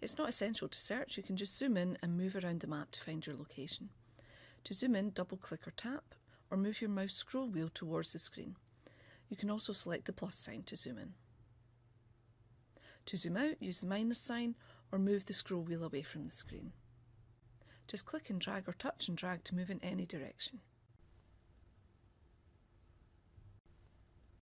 It's not essential to search, you can just zoom in and move around the map to find your location. To zoom in, double click or tap, or move your mouse scroll wheel towards the screen. You can also select the plus sign to zoom in. To zoom out, use the minus sign or move the scroll wheel away from the screen. Just click and drag or touch and drag to move in any direction.